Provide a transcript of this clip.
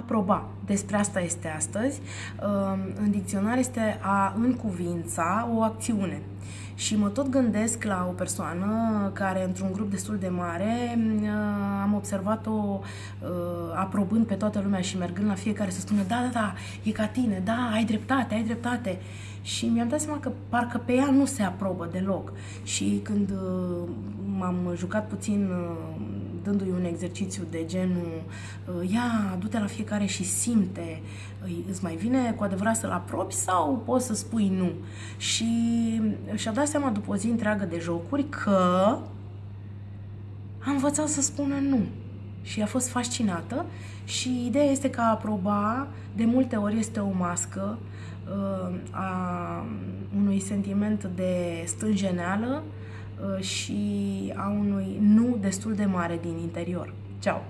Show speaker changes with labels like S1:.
S1: aproba. Despre asta este astăzi. În dicționar este a încuvința o acțiune. Și mă tot gândesc la o persoană care, într-un grup destul de mare, am observat-o aprobând pe toată lumea și mergând la fiecare să spună da, da, da, e ca tine, da, ai dreptate, ai dreptate. Și mi-am dat seama că parcă pe ea nu se aprobă deloc. Și când m-am jucat puțin dându-i un exercițiu de genul ia, du-te la fiecare și simte, îți mai vine cu adevărat să-l aprobi sau poți să spui nu? Și și-a dat seama după o zi întreagă de jocuri că a învățat să spună nu. Și a fost fascinată și ideea este că a aproba de multe ori este o mască uh, a unui sentiment de stânjeneală uh, și a unui nu destul de mare din interior. Ciao!